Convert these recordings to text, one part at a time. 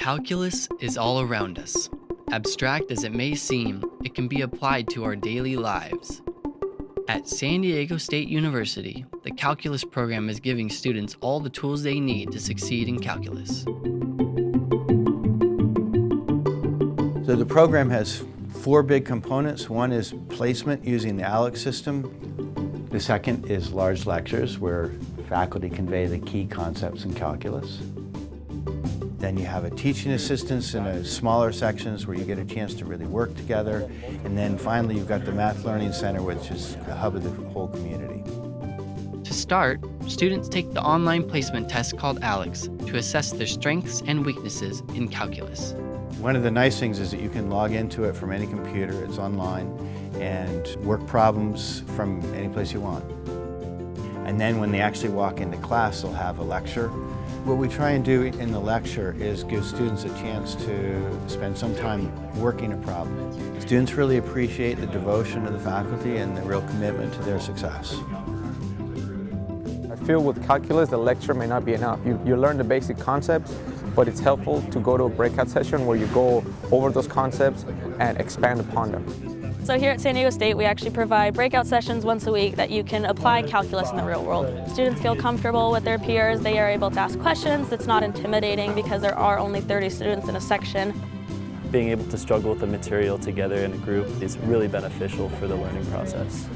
Calculus is all around us. Abstract as it may seem, it can be applied to our daily lives. At San Diego State University, the calculus program is giving students all the tools they need to succeed in calculus. So the program has four big components. One is placement using the ALEKS system. The second is large lectures where faculty convey the key concepts in calculus. Then you have a teaching assistance in a smaller sections where you get a chance to really work together. And then finally, you've got the Math Learning Center, which is the hub of the whole community. To start, students take the online placement test called ALEKS to assess their strengths and weaknesses in calculus. One of the nice things is that you can log into it from any computer, it's online, and work problems from any place you want. And then when they actually walk into class, they'll have a lecture what we try and do in the lecture is give students a chance to spend some time working a problem. Students really appreciate the devotion of the faculty and the real commitment to their success. I feel with calculus, the lecture may not be enough. You, you learn the basic concepts, but it's helpful to go to a breakout session where you go over those concepts and expand upon them. So here at San Diego State, we actually provide breakout sessions once a week that you can apply calculus in the real world. Students feel comfortable with their peers, they are able to ask questions, it's not intimidating because there are only 30 students in a section. Being able to struggle with the material together in a group is really beneficial for the learning process.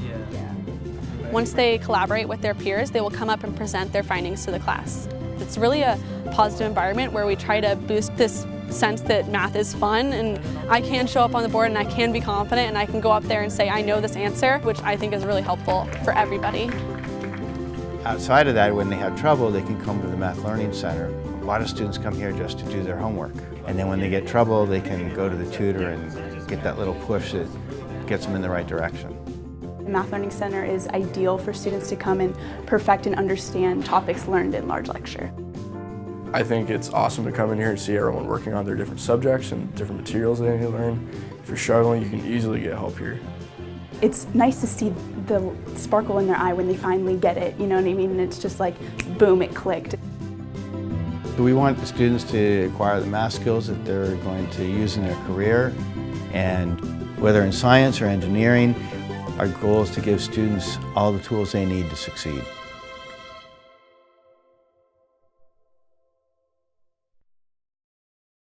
Once they collaborate with their peers, they will come up and present their findings to the class. It's really a positive environment where we try to boost this sense that math is fun and I can show up on the board and I can be confident and I can go up there and say I know this answer, which I think is really helpful for everybody. Outside of that, when they have trouble, they can come to the Math Learning Center. A lot of students come here just to do their homework. And then when they get trouble, they can go to the tutor and get that little push that gets them in the right direction. The Math Learning Center is ideal for students to come and perfect and understand topics learned in large lecture. I think it's awesome to come in here and see everyone working on their different subjects and different materials they need to learn. If you're struggling, you can easily get help here. It's nice to see the sparkle in their eye when they finally get it, you know what I mean? And it's just like, boom, it clicked. We want the students to acquire the math skills that they're going to use in their career. And whether in science or engineering, our goal is to give students all the tools they need to succeed.